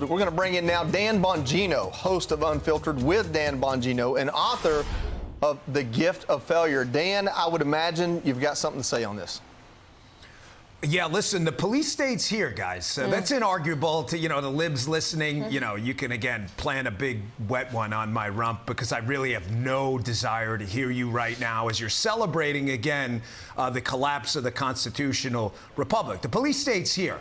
We're going to bring in now Dan Bongino, host of Unfiltered with Dan Bongino and author of The Gift of Failure. Dan, I would imagine you've got something to say on this. Yeah, listen, the police state's here, guys. Mm. That's inarguable to, you know, the libs listening. Mm -hmm. You know, you can, again, plan a big wet one on my rump because I really have no desire to hear you right now as you're celebrating, again, uh, the collapse of the constitutional republic. The police state's here.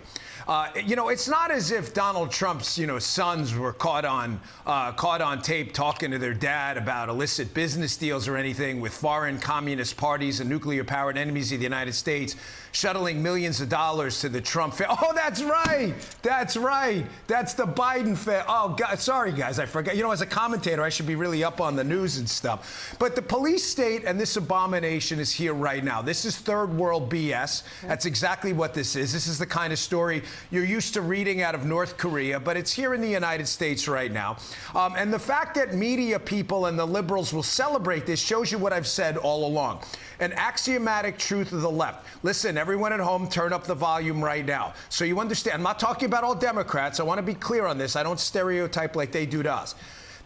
Uh, you know, it's not as if Donald Trump's, you know, sons were caught on uh, caught on tape talking to their dad about illicit business deals or anything with foreign communist parties and nuclear-powered enemies of the United States, shuttling millions of dollars to the Trump. Fa- oh, that's right. That's right. That's the Biden. Fa- oh, God, sorry, guys, I forgot. You know, as a commentator, I should be really up on the news and stuff. But the police state and this abomination is here right now. This is third world BS. That's exactly what this is. This is the kind of story you're used to reading out of North Korea, but it's here in the United States right now. Um, and the fact that media people and the liberals will celebrate this shows you what I've said all along. An axiomatic truth of the left. Listen, everyone at home, turn up the volume right now. So you understand, I'm not talking about all Democrats. I want to be clear on this. I don't stereotype like they do to us.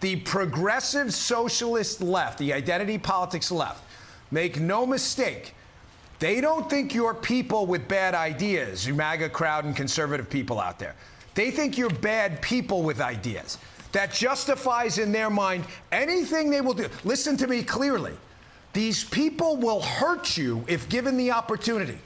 The progressive socialist left, the identity politics left, make no mistake, they don't think you're people with bad ideas, you MAGA crowd and conservative people out there. They think you're bad people with ideas. That justifies in their mind anything they will do. Listen to me clearly. These people will hurt you if given the opportunity.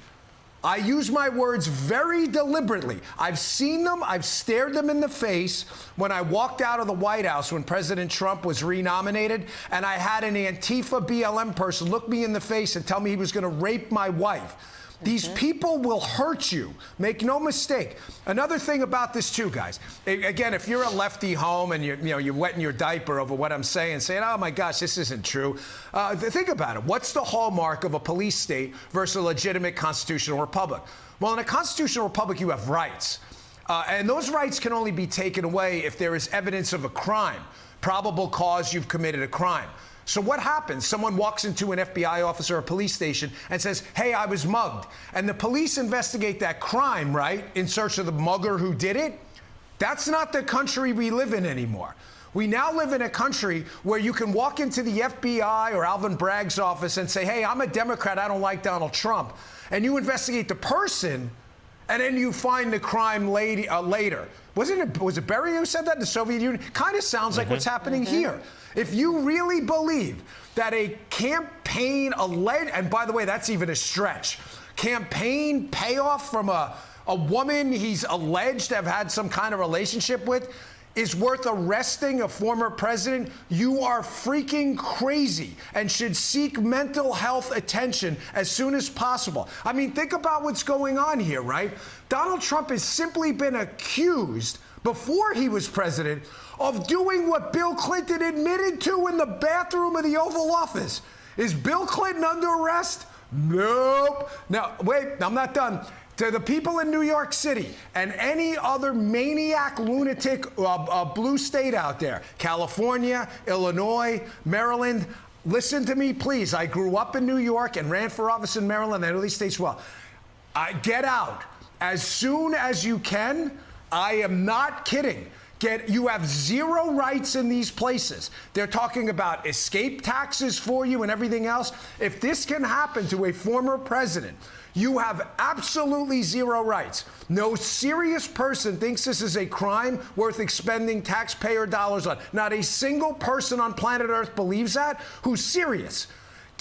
I use my words very deliberately. I've seen them, I've stared them in the face when I walked out of the White House when President Trump was renominated, and I had an Antifa BLM person look me in the face and tell me he was going to rape my wife. These people will hurt you. Make no mistake. Another thing about this too, guys. Again, if you're a lefty home and you're, you know, you're wetting your diaper over what I'm saying, saying, "Oh my gosh, this isn't true," uh, think about it. What's the hallmark of a police state versus a legitimate constitutional republic? Well, in a constitutional republic, you have rights, uh, and those rights can only be taken away if there is evidence of a crime, probable cause you've committed a crime. So what happens? Someone walks into an FBI office or a police station and says, hey, I was mugged. And the police investigate that crime, right, in search of the mugger who did it. That's not the country we live in anymore. We now live in a country where you can walk into the FBI or Alvin Bragg's office and say, hey, I'm a Democrat, I don't like Donald Trump. And you investigate the person, and then you find the crime lady, uh, later. Wasn't it, was it Beria who said that? The Soviet Union? Kind of sounds like mm -hmm. what's happening mm -hmm. here. If you really believe that a campaign alleged, and by the way, that's even a stretch, campaign payoff from a, a woman he's alleged to have had some kind of relationship with is worth arresting a former president, you are freaking crazy and should seek mental health attention as soon as possible. I mean, think about what's going on here, right? Donald Trump has simply been accused before he was president of doing what Bill Clinton admitted to in the bathroom of the Oval Office. Is Bill Clinton under arrest? Nope. Now, wait, I'm not done. To the people in New York City and any other maniac, lunatic, uh, uh, blue state out there, California, Illinois, Maryland, listen to me, please. I grew up in New York and ran for office in Maryland and these states well. I get out as soon as you can. I am not kidding. Get, you have zero rights in these places. They're talking about escape taxes for you and everything else. If this can happen to a former president, you have absolutely zero rights. No serious person thinks this is a crime worth expending taxpayer dollars on. Not a single person on planet Earth believes that who's serious.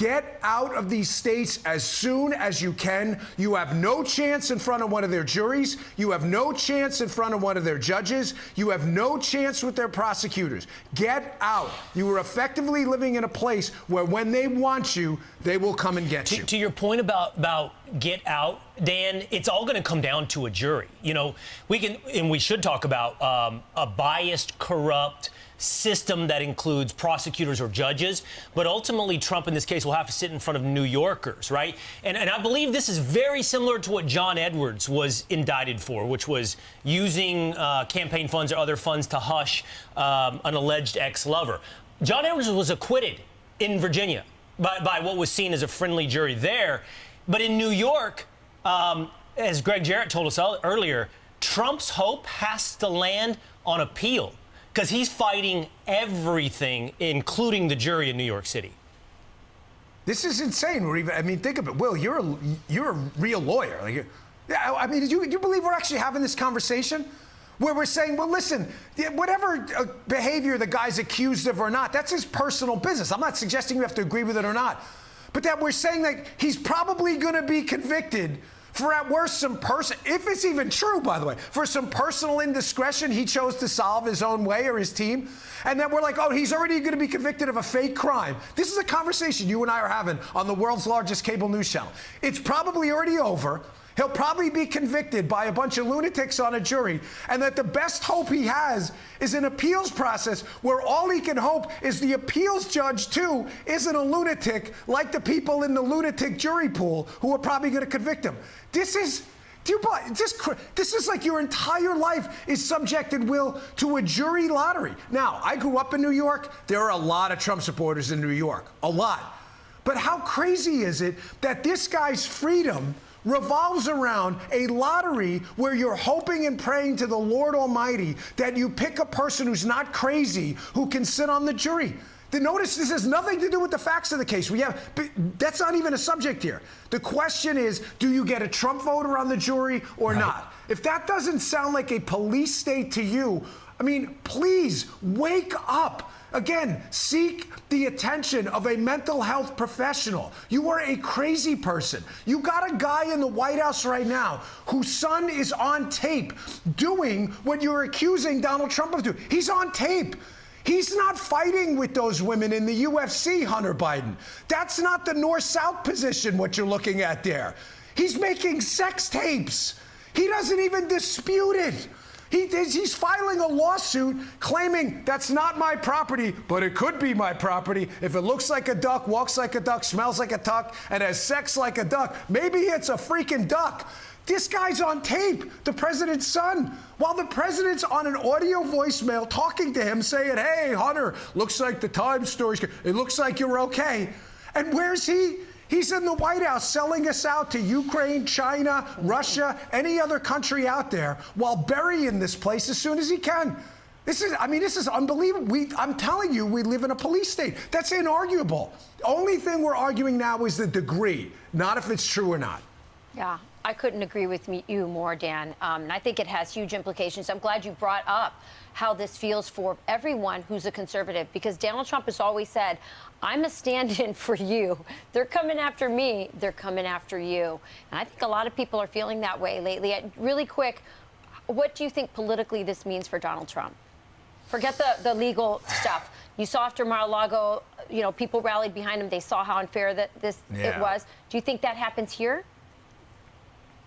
Get out of these states as soon as you can. You have no chance in front of one of their juries. You have no chance in front of one of their judges. You have no chance with their prosecutors. Get out. You are effectively living in a place where when they want you, they will come and get to, you. To your point about, about get out, Dan, it's all going to come down to a jury. You know, we can, and we should talk about um, a biased, corrupt, system that includes prosecutors or judges. But ultimately, Trump in this case will have to sit in front of New Yorkers, right? And, and I believe this is very similar to what John Edwards was indicted for, which was using uh, campaign funds or other funds to hush um, an alleged ex lover. John Edwards was acquitted in Virginia by, by, what was seen as a friendly jury there. But in New York, um, as Gregg Jarrett told us earlier, Trump's hope has to land on appeal because he's fighting everything, including the jury in New York City. This is insane. We're even, I mean, think of it. Will, you're a, you're a real lawyer. Like, yeah, I mean, do you, do you believe we're actually having this conversation? Where we're saying, well, listen, whatever uh, behavior the guy's accused of or not, that's his personal business. I'm not suggesting you have to agree with it or not. But that we're saying that he's probably going to be convicted for at worst some person, if it's even true, by the way, for some personal indiscretion he chose to solve his own way or his team. And then we're like, oh, he's already going to be convicted of a fake crime. This is a conversation you and I are having on the world's largest cable news channel. It's probably already over. He'll probably be convicted by a bunch of lunatics on a jury, and that the best hope he has is an appeals process where all he can hope is the appeals judge, too, isn't a lunatic like the people in the lunatic jury pool who are probably going to convict him. This is. Do you this, this is like your entire life is subjected, Will, to a jury lottery. Now, I grew up in New York. There are a lot of Trump supporters in New York. A lot. But how crazy is it that this guy's freedom revolves around a lottery where you're hoping and praying to the Lord Almighty that you pick a person who's not crazy who can sit on the jury. The notice this has nothing to do with the facts of the case. We have that's not even a subject here. The question is, do you get a Trump voter on the jury or right. not? If that doesn't sound like a police state to you, I mean, please wake up. Again, seek the attention of a mental health professional. You are a crazy person. You got a guy in the White House right now whose son is on tape doing what you're accusing Donald Trump of doing. He's on tape. He's not fighting with those women in the UFC, Hunter Biden. That's not the north south position, what you're looking at there. He's making sex tapes. He doesn't even dispute it. He, he's filing a lawsuit claiming that's not my property, but it could be my property if it looks like a duck, walks like a duck, smells like a duck, and has sex like a duck. Maybe it's a freaking duck. This guy's on tape, the president's son, while the president's on an audio voicemail talking to him saying, Hey, Hunter, looks like the Times story's It looks like you're okay. And where's he? He's in the White House selling us out to Ukraine, China, Russia, any other country out there while burying this place as soon as he can. This is, I mean, this is unbelievable. We, I'm telling you, we live in a police state. That's inarguable. The Only thing we're arguing now is the degree, not if it's true or not. Yeah, I couldn't agree with me, you more, Dan. Um, and I think it has huge implications. I'm glad you brought up how this feels for everyone who's a conservative because Donald Trump has always said, I'm a stand in for you. They're coming after me, they're coming after you. And I think a lot of people are feeling that way lately. Really quick, what do you think politically this means for Donald Trump? Forget the, the legal stuff. You saw after Mar-a-Lago, you know, people rallied behind him. They saw how unfair that this yeah. it was. Do you think that happens here?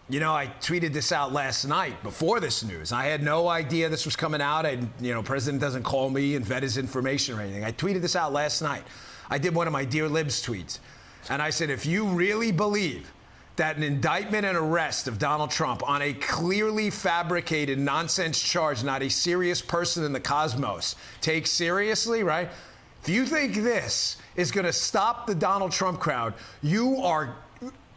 You know, I tweeted this out last night before this news. I had no idea this was coming out. And, you know, president doesn't call me and vet his information or anything. I tweeted this out last night. I did one of my Dear Libs tweets. And I said, if you really believe that an indictment and arrest of Donald Trump on a clearly fabricated nonsense charge, not a serious person in the cosmos, take seriously, right? If you think this is going to stop the Donald Trump crowd, you are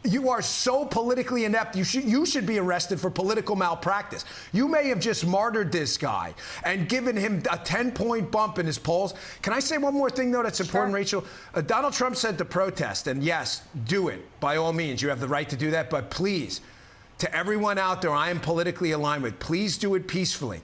you are so politically inept. You should you should be arrested for political malpractice. You may have just martyred this guy and given him a 10 point bump in his polls. Can I say one more thing though that's important, sure. Rachel? Uh, Donald Trump said to protest, and yes, do it by all means. You have the right to do that, but please, to everyone out there, I am politically aligned with. Please do it peacefully.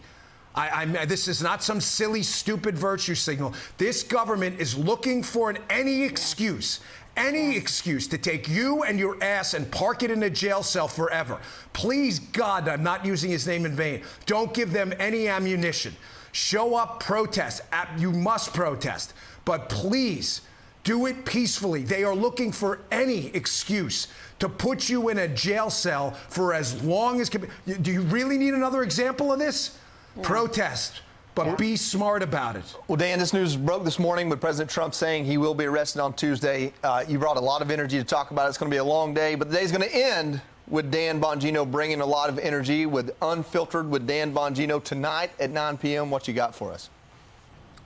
I, this is not some silly, stupid virtue signal. This government is looking for an, any excuse, any excuse to take you and your ass and park it in a jail cell forever. Please, God, I'm not using his name in vain. Don't give them any ammunition. Show up, protest. You must protest. But please, do it peacefully. They are looking for any excuse to put you in a jail cell for as long as. Do you really need another example of this? Yeah. Protest but yeah. be smart about it. Well, Dan, this news broke this morning with President Trump saying he will be arrested on Tuesday. Uh, you brought a lot of energy to talk about it. It's going to be a long day, but the day's going to end with Dan Bongino bringing a lot of energy with Unfiltered with Dan Bongino tonight at 9 p.m. What you got for us?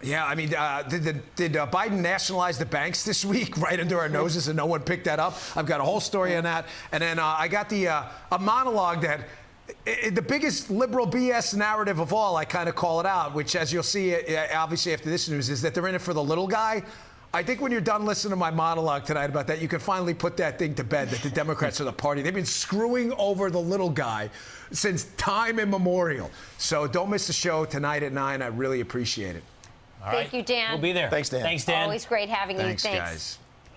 Yeah, I mean, uh, did, did uh, Biden nationalize the banks this week right under our noses and no one picked that up? I've got a whole story on that. And then uh, I got the uh, a monologue that i- the biggest liberal BS narrative of all, I kind of call it out, which, as you'll see, uh, obviously after this news, is that they're in it for the little guy. I think when you're done listening to my monologue tonight about that, you can finally put that thing to bed that the Democrats are the party. They've been screwing over the little guy since time immemorial. So don't miss the show tonight at 9. I really appreciate it. All Thank right. you, Dan. We'll be there. Thanks, Dan. Thanks, Dan. Always great having Thanks, you. Thanks, guys.